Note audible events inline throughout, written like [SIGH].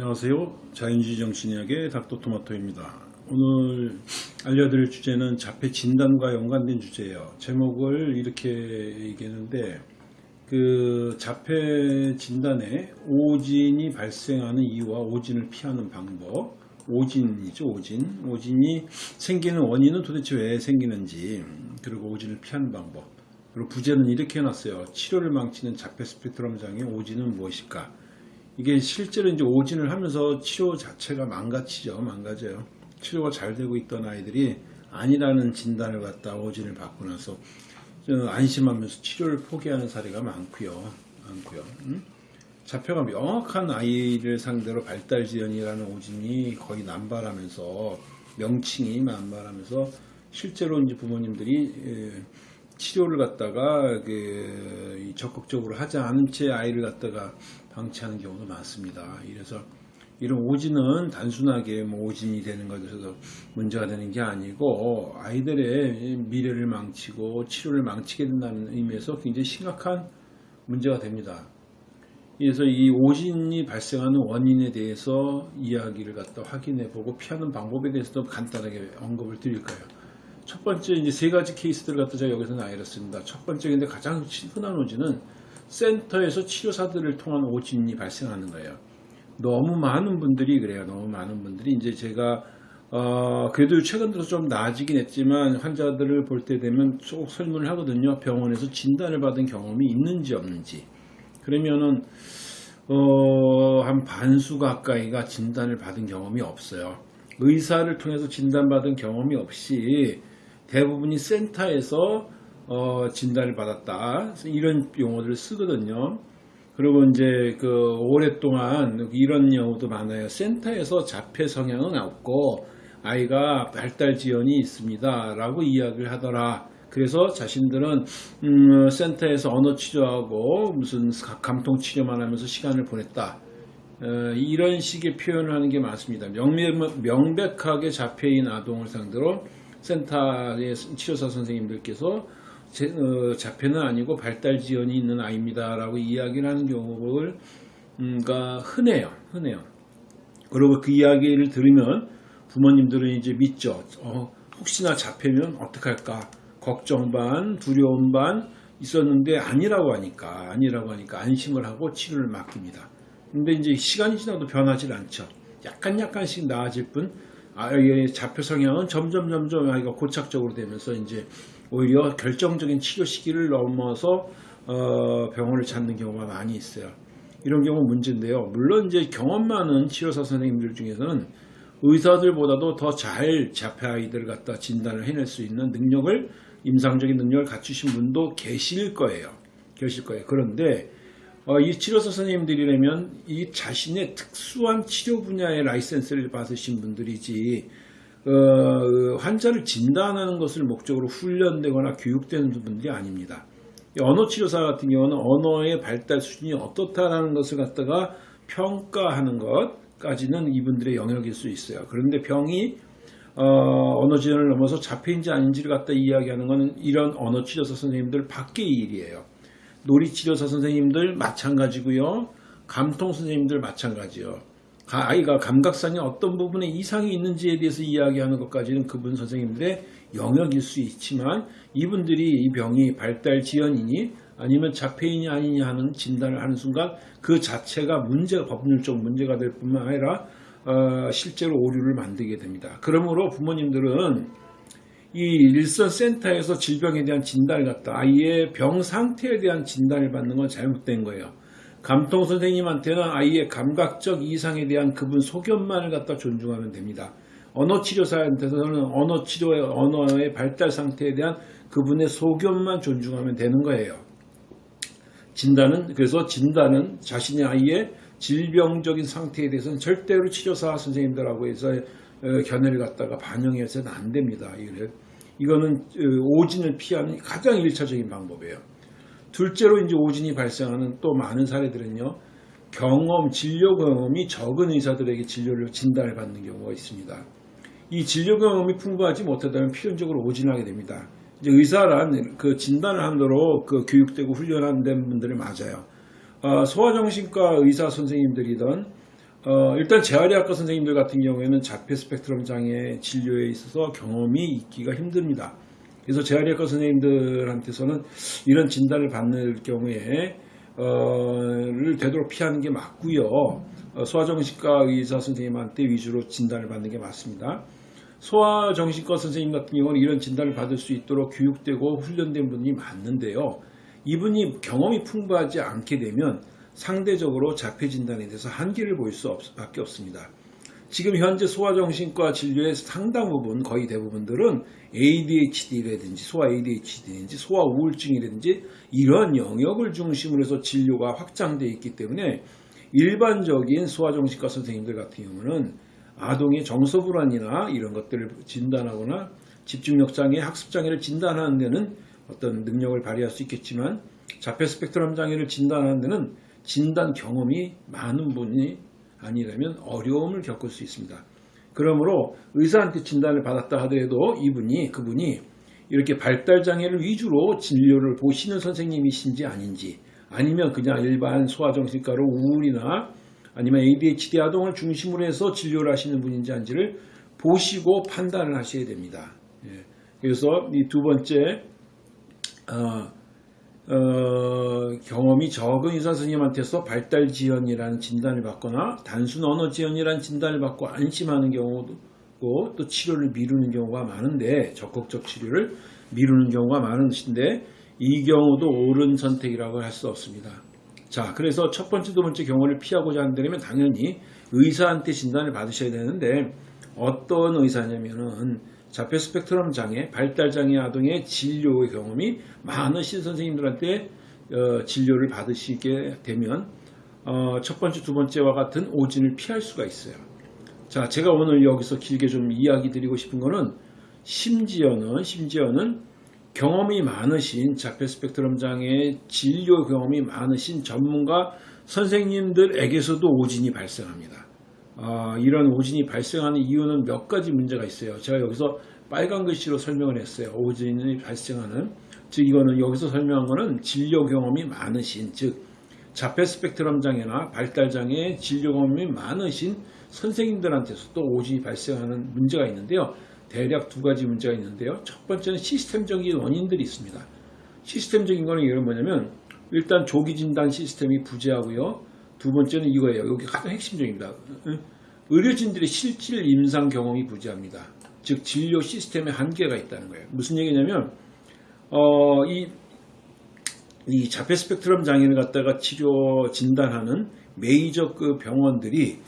안녕하세요. 자연주의 정신의학의 닥터토마토입니다. 오늘 알려드릴 주제는 자폐 진단과 연관된 주제예요. 제목을 이렇게 얘기했는데 그 자폐 진단에 오진이 발생하는 이유와 오진을 피하는 방법 오진이죠 오진 오진이 생기는 원인은 도대체 왜 생기는지 그리고 오진을 피하는 방법 그리고 부제는 이렇게 해놨어요 치료를 망치는 자폐 스펙트럼 장애 오진은 무엇일까 이게 실제로 이제 오진을 하면서 치료 자체가 망가지죠. 망가져요. 치료가 잘 되고 있던 아이들이 아니라는 진단을 받다 오진을 받고 나서 좀 안심하면서 치료를 포기하는 사례가 많고요. 많고요. 음? 자폐가 명확한 아이를 상대로 발달 지연이라는 오진이 거의 남발하면서 명칭이 남발하면서 실제로 이제 부모님들이 에, 치료를 갖다가 그 적극적으로 하지 않은 채 아이를 갖다가 방치하는 경우도 많습니다. 이래서 이런 오진은 단순하게 뭐 오진이 되는 것에서 문제가 되는 게 아니고 아이들의 미래를 망치고 치료를 망치게 된다는 의미에서 굉장히 심각한 문제가 됩니다. 그래서 이 오진이 발생하는 원인에 대해서 이야기를 갖다 확인해 보고 피하는 방법에 대해서도 간단하게 언급을 드릴 거예요. 첫 번째 이제 세 가지 케이스들을 갖다 제가 여기서 나열했습니다. 첫 번째 근데 가장 흔한 오진은 센터에서 치료사들을 통한 오진이 발생하는 거예요. 너무 많은 분들이 그래요. 너무 많은 분들이 이제 제가 어, 그래도 최근 들어서 좀 나아지긴 했지만 환자들을 볼 때 되면 쭉 설문을 하거든요. 병원에서 진단을 받은 경험이 있는지 없는지. 그러면은 어, 한 반수 가까이가 진단을 받은 경험이 없어요. 의사를 통해서 진단받은 경험이 없이 대부분이 센터에서 어, 진단을 받았다. 이런 용어들을 쓰거든요. 그리고 이제 그 오랫동안 이런 경우도 많아요. 센터에서 자폐 성향은 없고 아이가 발달 지연이 있습니다. 라고 이야기를 하더라. 그래서 자신들은 음, 센터에서 언어 치료하고 무슨 감통 치료만 하면서 시간을 보냈다. 어, 이런 식의 표현을 하는 게 많습니다. 명백, 명백하게 자폐인 아동을 상대로 센터의 치료사 선생님들께서 제, 어, 자폐는 아니고 발달 지연이 있는 아이입니다 라고 이야기를 하는 경우가 음, 흔해요. 흔해요. 그리고 그 이야기를 들으면 부모님들은 이제 믿죠. 어, 혹시나 자폐면 어떡할까? 걱정 반, 두려움 반 있었는데 아니라고 하니까 아니라고 하니까 안심을 하고 치료를 맡깁니다. 근데 이제 시간이 지나도 변하지 않죠. 약간 약간씩 나아질 뿐 아이의 자폐 성향은 점점 점점 아이가 고착적으로 되면서 이제 오히려 결정적인 치료 시기를 넘어서 어, 병원을 찾는 경우가 많이 있어요. 이런 경우 문제인데요. 물론 이제 경험 많은 치료사 선생님들 중에서는 의사들보다도 더 잘 자폐 아이들을 갖다 진단을 해낼 수 있는 능력을 임상적인 능력을 갖추신 분도 계실 거예요. 계실 거예요. 그런데 어, 이 치료사 선생님들이라면 이 자신의 특수한 치료 분야의 라이센스를 받으신 분들이지 어, 환자를 진단하는 것을 목적으로 훈련되거나 교육되는 분들이 아닙니다. 언어치료사 같은 경우는 언어의 발달 수준이 어떻다라는 것을 갖다가 평가하는 것까지는 이분들의 영역일 수 있어요. 그런데 병이 어, 언어 지원을 넘어서 자폐인지 아닌지를 갖다 이야기하는 것은 이런 언어치료사 선생님들 밖의 일이에요. 놀이치료사 선생님들 마찬가지고요. 감통 선생님들 마찬가지요. 아이가 감각상의 어떤 부분에 이상이 있는지에 대해서 이야기하는 것까지는 그분 선생님들의 영역일 수 있지만 이분들이 이 병이 발달 지연이니 아니면 자폐인이 아니냐 하는 진단을 하는 순간 그 자체가 문제가 법률적 문제가 될 뿐만 아니라 어, 실제로 오류를 만들게 됩니다. 그러므로 부모님들은 이 일선 센터에서 질병에 대한 진단을 갖다 아이의 병 상태에 대한 진단을 받는 건 잘못된 거예요. 감통 선생님한테는 아이의 감각적 이상에 대한 그분 소견만을 갖다 존중하면 됩니다. 언어 치료사한테서는 언어 치료의 언어의 발달 상태에 대한 그분의 소견만 존중하면 되는 거예요. 진단은 그래서 진단은 자신의 아이의 질병적인 상태에 대해서는 절대로 치료사 선생님들하고 해서 견해를 갖다가 반영해서는 안 됩니다. 이거는 오진을 피하는 가장 일차적인 방법이에요. 둘째로 이제 오진이 발생하는 또 많은 사례들은요. 경험, 진료 경험이 적은 의사들에게 진료를 진단을 받는 경우가 있습니다. 이 진료 경험이 풍부하지 못하다면 필연적으로 오진하게 됩니다. 이제 의사란 그 진단을 하도록 그 교육되고 훈련한 분들이 맞아요. 어, 소아정신과 의사 선생님들이든 어, 일단 재활의학과 선생님들 같은 경우에는 자폐 스펙트럼 장애 진료에 있어서 경험이 있기가 힘듭니다. 그래서 재활의학과 선생님들한테서는 이런 진단을 받는 경우에 어,를 되도록 피하는 게 맞고요. 어, 소아정신과 의사 선생님한테 위주로 진단을 받는 게 맞습니다. 소아정신과 선생님 같은 경우는 이런 진단을 받을 수 있도록 교육되고 훈련된 분이 맞는데요. 이분이 경험이 풍부하지 않게 되면 상대적으로 자폐 진단에 대해서 한계를 보일 수 밖에 없습니다. 지금 현재 소아정신과 진료의 상당 부분, 거의 대부분들은 ADHD라든지 소아 ADHD든지 소아 우울증이라든지 이러한 영역을 중심으로 해서 진료가 확장되어 있기 때문에 일반적인 소아정신과 선생님들 같은 경우는 아동의 정서불안이나 이런 것들을 진단하거나 집중력 장애, 학습 장애를 진단하는 데는 어떤 능력을 발휘할 수 있겠지만 자폐 스펙트럼 장애를 진단하는 데는 진단 경험이 많은 분이 아니라면 어려움을 겪을 수 있습니다. 그러므로 의사한테 진단을 받았다 하더라도 이분이 그분이 이렇게 발달 장애를 위주로 진료를 보시는 선생님이신지 아닌지 아니면 그냥 일반 소아정신과로 우울이나 아니면 ADHD 아동을 중심으로 해서 진료를 하시는 분인지 아닌지를 보시고 판단을 하셔야 됩니다. 예. 그래서 이 두 번째 어, 어, 경험이 적은 의사 선생님한테서 발달 지연이라는 진단을 받거나 단순 언어 지연이라는 진단을 받고 안심하는 경우도 있고 또 치료를 미루는 경우가 많은데 적극적 치료를 미루는 경우가 많으신데 이 경우도 옳은 선택이라고 할 수 없습니다. 자, 그래서 첫 번째, 두 번째 경우를 피하고자 한다면 당연히 의사한테 진단을 받으셔야 되는데 어떤 의사냐면은 자폐 스펙트럼 장애, 발달 장애 아동의 진료의 경험이 많으신 선생님들한테 어, 진료를 받으시게 되면 어, 첫 번째, 두 번째와 같은 오진을 피할 수가 있어요. 자, 제가 오늘 여기서 길게 좀 이야기 드리고 싶은 거는 심지어는 심지어는 경험이 많으신 자폐 스펙트럼 장애 진료 경험이 많으신 전문가 선생님들에게서도 오진이 발생합니다. 아, 이런 오진이 발생하는 이유는 몇 가지 문제가 있어요. 제가 여기서 빨간 글씨로 설명을 했어요. 오진이 발생하는 즉 이거는 여기서 설명한 거는 진료 경험이 많으신 즉 자폐 스펙트럼 장애나 발달 장애 진료 경험이 많으신 선생님들한테서도 오진이 발생하는 문제가 있는데요. 대략 두 가지 문제가 있는데요. 첫 번째는 시스템적인 원인들이 있습니다. 시스템적인 거는 이런 뭐냐면 일단 조기 진단 시스템이 부재하고요. 두 번째는 이거예요. 여기 가장 핵심적입니다. 의료진들의 실질 임상 경험이 부재합니다. 즉 진료 시스템에 한계가 있다는 거예요. 무슨 얘기냐면 어, 이, 이 자폐 스펙트럼 장애를 갖다가 치료 진단하는 메이저 그 병원들이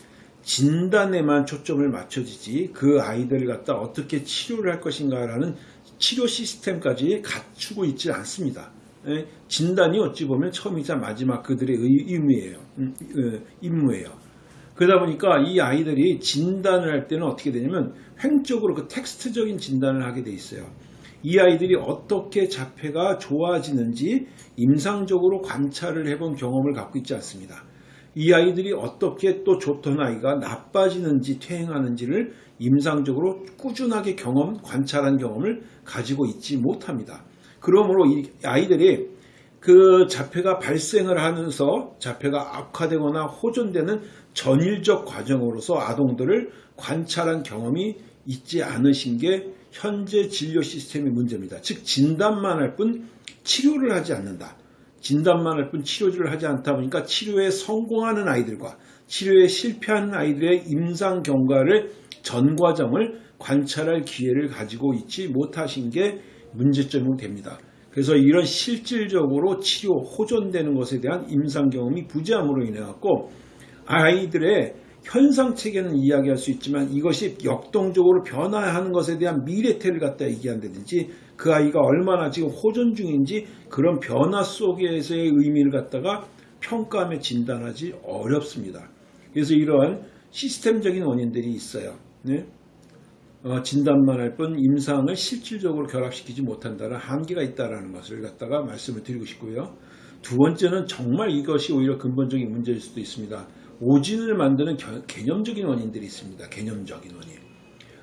진단에만 초점을 맞춰지지 그 아이들을 갖다 어떻게 치료를 할 것인가 라는 치료 시스템까지 갖추고 있지 않습니다. 예, 진단이 어찌 보면 처음이자 마지막 그들의 의무예요. 음, 어, 임무예요. 그러다 보니까 이 아이들이 진단을 할 때는 어떻게 되냐면 횡적으로 그 텍스트적인 진단을 하게 돼 있어요. 이 아이들이 어떻게 자폐가 좋아지는지 임상적으로 관찰을 해본 경험을 갖고 있지 않습니다. 이 아이들이 어떻게 또 좋던 아이가 나빠지는지 퇴행하는지를 임상적으로 꾸준하게 경험, 관찰한 경험을 가지고 있지 못합니다. 그러므로 이 아이들이 그 자폐가 발생을 하면서 자폐가 악화되거나 호전되는 전일적 과정으로서 아동들을 관찰한 경험이 있지 않으신 게 현재 진료 시스템의 문제입니다. 즉 진단만 할 뿐 치료를 하지 않는다. 진단만 할 뿐 치료를 하지 않다 보니까 치료에 성공하는 아이들과 치료에 실패하는 아이들의 임상 경과를 전 과정을 관찰할 기회를 가지고 있지 못하신 게 문제점이 됩니다. 그래서 이런 실질적으로 치료 호전되는 것에 대한 임상 경험이 부재함으로 인해 갖고 아이들의 현상 체계는 이야기할 수 있지만 이것이 역동적으로 변화하는 것에 대한 미래태를 갖다 얘기한다든지 그 아이가 얼마나 지금 호전 중인지 그런 변화 속에서의 의미를 갖다가 평가하며 진단하지 어렵습니다. 그래서 이러한 시스템적인 원인들이 있어요. 네? 어, 진단만 할 뿐 임상을 실질적으로 결합시키지 못한다는 한계가 있다는 것을 갖다가 말씀을 드리고 싶고요. 두 번째는 정말 이것이 오히려 근본적인 문제일 수도 있습니다. 오진을 만드는 겨, 개념적인 원인들이 있습니다. 개념적인 원인.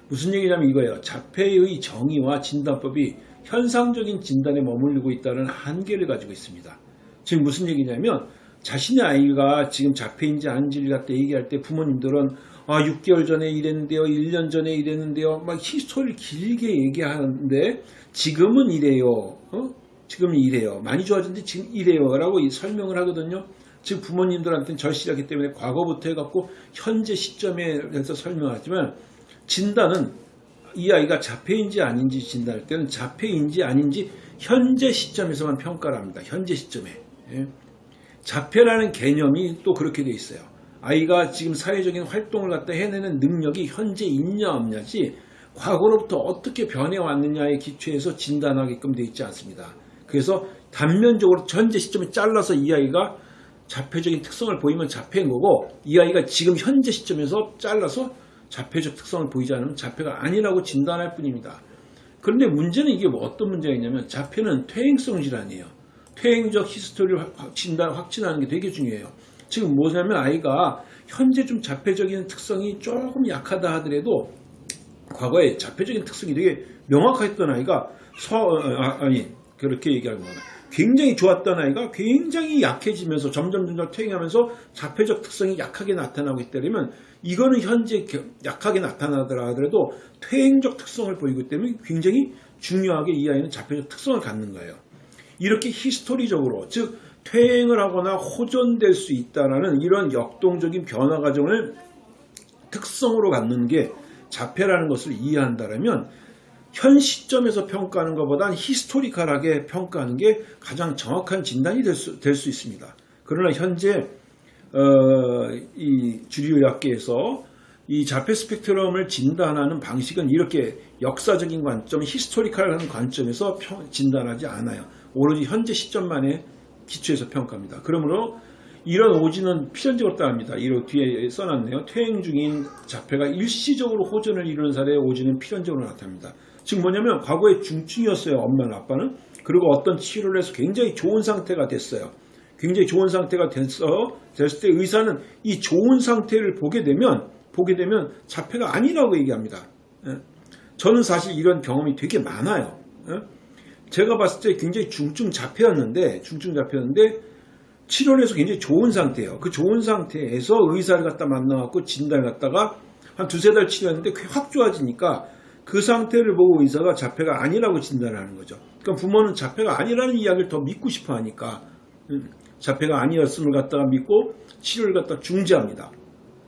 무슨 얘기냐면 이거예요. 자폐의 정의와 진단법이 현상적인 진단에 머물르고 있다는 한계를 가지고 있습니다. 지금 무슨 얘기냐면 자신의 아이가 지금 자폐인지 아닌지를 갖다 얘기할 때 부모님들은 아 6개월 전에 이랬는데요, 1년 전에 이랬는데요, 막 히스토리를 길게 얘기하는데 지금은 이래요, 어? 지금은 이래요, 많이 좋아졌는데 지금 이래요 라고 이 설명을 하거든요. 즉 부모님들한테는 절실하기 때문에 과거부터 해갖고 현재 시점에 대해서 설명하지만 진단은 이 아이가 자폐인지 아닌지 진단할 때는 자폐인지 아닌지 현재 시점에서만 평가를 합니다. 현재 시점에. 예. 자폐라는 개념이 또 그렇게 돼 있어요. 아이가 지금 사회적인 활동을 갖다 해내는 능력이 현재 있냐 없냐지 과거로부터 어떻게 변해왔느냐에 기초해서 진단하게끔 돼 있지 않습니다. 그래서 단면적으로 현재 시점에 잘라서 이 아이가 자폐적인 특성을 보이면 자폐인 거고 이 아이가 지금 현재 시점에서 잘라서 자폐적 특성을 보이지 않으면 자폐가 아니라고 진단할 뿐입니다. 그런데 문제는 이게 뭐 어떤 문제가 있냐면 자폐는 퇴행성 질환이에요. 퇴행적 히스토리를 확- 진단, 확진하는 게 되게 중요해요. 지금 뭐냐면 아이가 현재 좀 자폐적인 특성이 조금 약하다 하더라도 과거에 자폐적인 특성이 되게 명확했던 아이가 서, 어, 아, 아니 그렇게 얘기하는 거나 굉장히 좋았던 아이가 굉장히 약해지면서 점점 점점 퇴행하면서 자폐적 특성이 약하게 나타나고 있다면 이거는 현재 겨- 약하게 나타나더라 하더라도 퇴행적 특성을 보이기 때문에 굉장히 중요하게 이 아이는 자폐적 특성을 갖는 거예요. 이렇게 히스토리적으로 즉 퇴행을 하거나 호전될 수 있다라는 이런 역동적인 변화 과정을 특성으로 갖는 게 자폐라는 것을 이해한다면 현 시점에서 평가하는 것보다는 히스토리컬하게 평가하는 게 가장 정확한 진단이 될수 있습니다. 그러나 현재 어, 이 주류의학계에서 이 자폐 스펙트럼을 진단하는 방식은 이렇게 역사적인 관점, 히스토리컬한 관점에서 평- 진단하지 않아요. 오로지 현재 시점만에 기초해서 평가합니다. 그러므로 이런 오진은 필연적으로 따릅니다. 이로 뒤에 써놨네요. 퇴행 중인 자폐가 일시적으로 호전을 이루는 사례의 오진은 필연적으로 나타납니다. 즉 뭐냐면 과거에 중증이었어요. 엄마나 아빠는. 그리고 어떤 치료를 해서 굉장히 좋은 상태가 됐어요. 굉장히 좋은 상태가 됐어 됐을 때 의사는 이 좋은 상태를 보게 되면 보게 되면 자폐가 아니라고 얘기합니다. 예. 저는 사실 이런 경험이 되게 많아요. 예. 제가 봤을 때 굉장히 중증 자폐였는데 중증 자폐였는데 치료를 해서 굉장히 좋은 상태예요. 그 좋은 상태에서 의사를 갖다 만나갖고 진단을 갖다가 한 두세 달 치료했는데 꽤확 좋아지니까 그 상태를 보고 의사가 자폐가 아니라고 진단을 하는 거죠. 그러니까 부모는 자폐가 아니라는 이야기를 더 믿고 싶어 하니까 음, 자폐가 아니었음을 갖다가 믿고 치료를 갖다 중지합니다.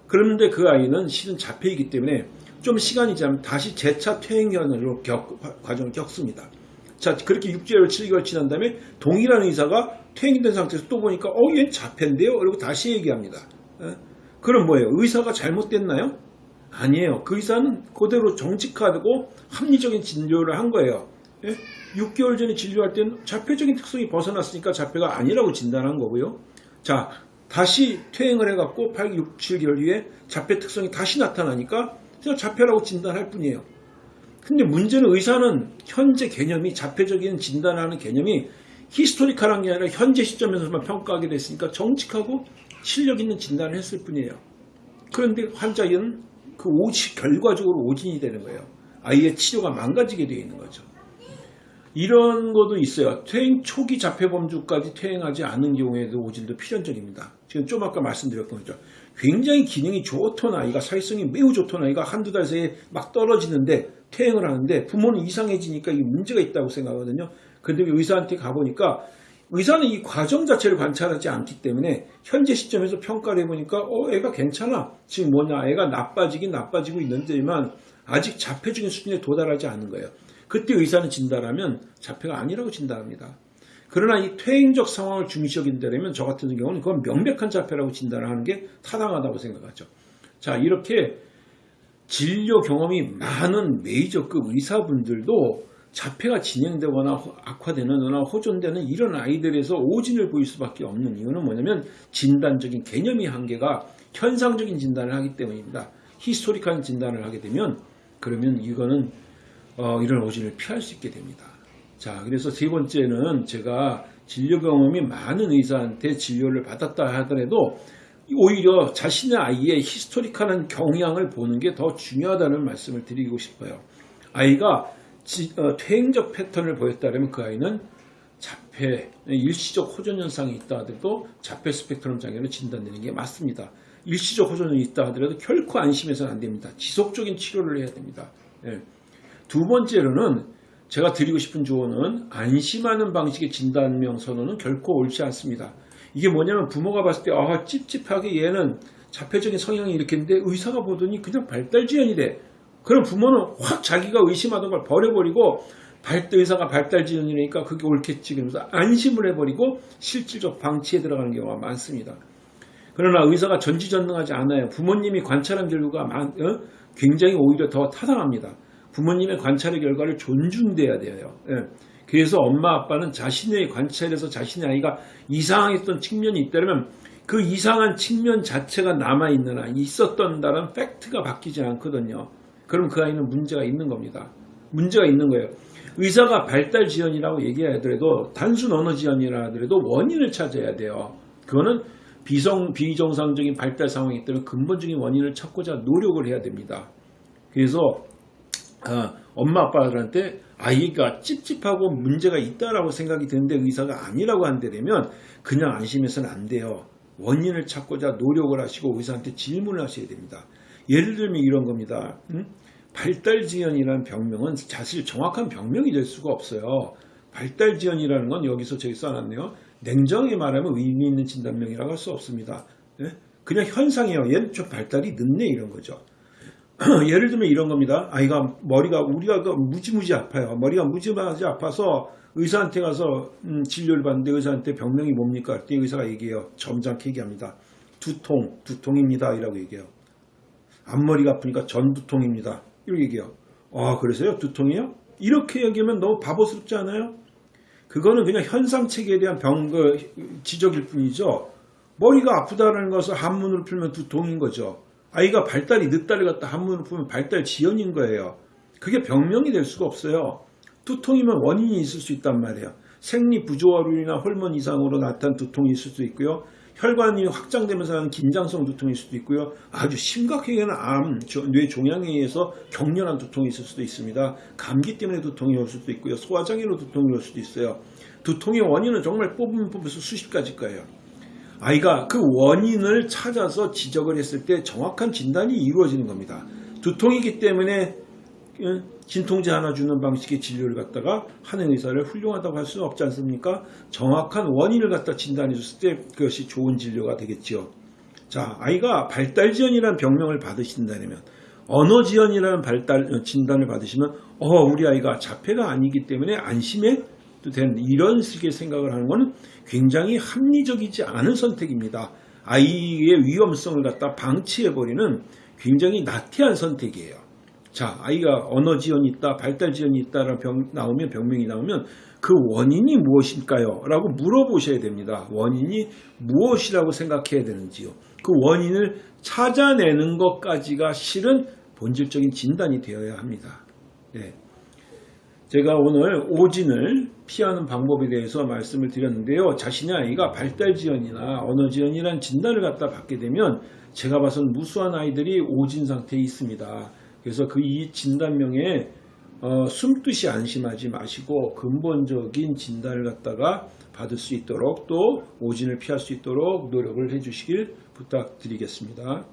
그런데 그 아이는 실은 자폐이기 때문에 좀 시간이 지나면 다시 재차 퇴행현으로 겪, 과정을 겪습니다. 자, 그렇게 6개월, 7개월 지난 다음에 동일한 의사가 퇴행된 상태에서 또 보니까, 어, 얘는 자폐인데요? 그리고 다시 얘기합니다. 예? 그럼 뭐예요? 의사가 잘못됐나요? 아니에요. 그 의사는 그대로 정직하고 합리적인 진료를 한 거예요. 예? 6개월 전에 진료할 때는 자폐적인 특성이 벗어났으니까 자폐가 아니라고 진단한 거고요. 자, 다시 퇴행을 해갖고 8, 6, 7개월 뒤에 자폐 특성이 다시 나타나니까 그냥 자폐라고 진단할 뿐이에요. 근데 문제는 의사는 현재 개념이 자폐적인 진단하는 개념이 히스토리컬한 게 아니라 현재 시점에서만 평가하게 됐으니까 정직하고 실력 있는 진단을 했을 뿐이에요. 그런데 환자는 그 오지 결과적으로 오진이 되는 거예요. 아이의 치료가 망가지게 되어 있는 거죠. 이런 것도 있어요. 퇴행 초기 자폐범주까지 퇴행하지 않은 경우에도 오진도 필연적입니다. 지금 좀 아까 말씀드렸던 거죠. 굉장히 기능이 좋던 아이가 사회성이 매우 좋던 아이가 한두 달 새에 막 떨어지는데 퇴행을 하는데 부모는 이상해지니까 이게 문제가 있다고 생각하거든요. 근데 의사한테 가보니까 의사는 이 과정 자체를 관찰하지 않기 때문에 현재 시점에서 평가를 해보니까 어 애가 괜찮아 지금 뭐냐 애가 나빠지긴 나빠지고 있는데만 아직 자폐적인 수준에 도달하지 않은 거예요. 그때 의사는 진단하면 자폐가 아니라고 진단합니다. 그러나 이 퇴행적 상황을 중시 여긴다면 저 같은 경우는 그건 명백한 자폐라고 진단하는 게 타당하다고 생각하죠. 자 이렇게 진료 경험이 많은 메이저급 의사분들도 자폐가 진행되거나 호- 악화되거나 호전되는 이런 아이들에서 오진을 보일 수밖에 없는 이유는 뭐냐면 진단적인 개념의 한계가 현상적인 진단을 하기 때문입니다. historical 진단을 하게 되면 그러면 이거는 어, 이런 오진을 피할 수 있게 됩니다. 자, 그래서 세 번째는 제가 진료 경험이 많은 의사한테 진료를 받았다 하더라도 오히려 자신의 아이의 historical한 경향을 보는 게 더 중요하다는 말씀을 드리고 싶어요. 아이가 지- 어, 퇴행적 패턴을 보였다면 그 아이는 자폐, 일시적 호전 현상이 있다 하더라도 자폐 스펙트럼 장애로 진단되는 게 맞습니다. 일시적 호전이 있다 하더라도 결코 안심해서는 안 됩니다. 지속적인 치료를 해야 됩니다. 예. 두 번째로는 제가 드리고 싶은 조언은 안심하는 방식의 진단명 선언은 결코 옳지 않습니다. 이게 뭐냐면 부모가 봤을 때 아, 찝찝하게 얘는 자폐적인 성향이 이렇게 있는데 의사가 보더니 그냥 발달지연이래. 그럼 부모는 확 자기가 의심하던 걸 버려버리고 발, 의사가 발달지연이니까 그게 옳겠지 그러면서 안심을 해버리고 실질적 방치에 들어가는 경우가 많습니다. 그러나 의사가 전지전능하지 않아요. 부모님이 관찰한 결과가 많- 어? 굉장히 오히려 더 타당합니다. 부모님의 관찰의 결과를 존중돼야 돼요. 예. 그래서 엄마 아빠는 자신의 관찰에서 자신의 아이가 이상했던 측면이 있다면 그 이상한 측면 자체가 남아있는 한 있었던다는 팩트가 바뀌지 않거든요. 그럼 그 아이는 문제가 있는 겁니다. 문제가 있는 거예요. 의사가 발달 지연이라고 얘기하더라도 단순 언어 지연이라 하더라도 원인을 찾아야 돼요. 그거는 비성 비정상적인 발달 상황이 있다면 근본적인 원인을 찾고자 노력을 해야 됩니다. 그래서 아, 엄마 아빠들한테 아이가 찝찝하고 문제가 있다라고 생각이 드는데 의사가 아니라고 한다면 그냥 안심해서는 안 돼요. 원인을 찾고자 노력을 하시고 의사한테 질문을 하셔야 됩니다. 예를 들면 이런 겁니다. 음? 발달지연이라는 병명은 사실 정확한 병명이 될 수가 없어요. 발달지연이라는 건 여기서 저기 써놨네요. 냉정하게 말하면 의미 있는 진단명이라고 할 수 없습니다. 예? 그냥 현상이에요. 얘는 좀 발달이 늦네 이런 거죠. [CLEARS THROAT] 예를 들면 이런 겁니다. 아이가 머리가 우리가 그 무지무지 아파요. 머리가 무지무지 아파서 의사한테 가서 음, 진료를 받는데 의사한테 병명이 뭡니까? 그랬더니 의사가 얘기해요. 점잖게 얘기합니다. 두통, 두통입니다. 이라고 얘기해요. 앞머리가 아프니까 전두통입니다. 이렇게 얘기해요. 아 그래서요? 두통이요? 이렇게 얘기하면 너무 바보스럽지 않아요? 그거는 그냥 현상 체계에 대한 병, 그, 지적일 뿐이죠. 머리가 아프다는 것을 한문으로 풀면 두통인 거죠. 아이가 발달이 늦다를 갖다 한문으로 풀면 발달 지연인 거예요. 그게 병명이 될 수가 없어요. 두통이면 원인이 있을 수 있단 말이에요. 생리 부조화로이나 호르몬 이상으로 나타난 두통이 있을 수 있고요. 혈관이 확장되면서 하는 긴장성 두통일 수도 있고요. 아주 심각하게는 암, 저- 뇌 종양에 의해서 격렬한 두통이 있을 수도 있습니다. 감기 때문에 두통이 올 수도 있고요. 소화장애로 두통이 올 수도 있어요. 두통의 원인은 정말 뽑으면 뽑아서 수십 가지 거예요. 아이가 그 원인을 찾아서 지적을 했을 때 정확한 진단이 이루어지는 겁니다. 두통이기 때문에 예, 진통제 하나 주는 방식의 진료를 갖다가 하는 의사를 훌륭하다고 할 수는 없지 않습니까? 정확한 원인을 갖다 진단해 줬을 때 그것이 좋은 진료가 되겠지요. 자, 아이가 발달지연이라는 병명을 받으신다면 언어지연이라는 발달 어, 진단을 받으시면 어, 우리 아이가 자폐가 아니기 때문에 안심해 도 되는 이런 식의 생각을 하는 것은 굉장히 합리적이지 않은 선택입니다. 아이의 위험성을 갖다 방치해버리는 굉장히 나태한 선택이에요. 자, 아이가 언어 지연이 있다, 발달 지연이 있다라는 병 나오면 병명이 나오면 그 원인이 무엇일까요? 라고 물어보셔야 됩니다. 원인이 무엇이라고 생각해야 되는지요. 그 원인을 찾아내는 것까지가 실은 본질적인 진단이 되어야 합니다. 네. 제가 오늘 오진을 피하는 방법에 대해서 말씀을 드렸는데요. 자신의 아이가 발달 지연이나 언어 지연이라는 진단을 갖다 받게 되면 제가 봐선 무수한 아이들이 오진 상태에 있습니다. 그래서 그 이 진단명에 어, 숨듯이 안심하지 마시고 근본적인 진단을 갖다가 받을 수 있도록 또 오진을 피할 수 있도록 노력을 해주시길 부탁드리겠습니다.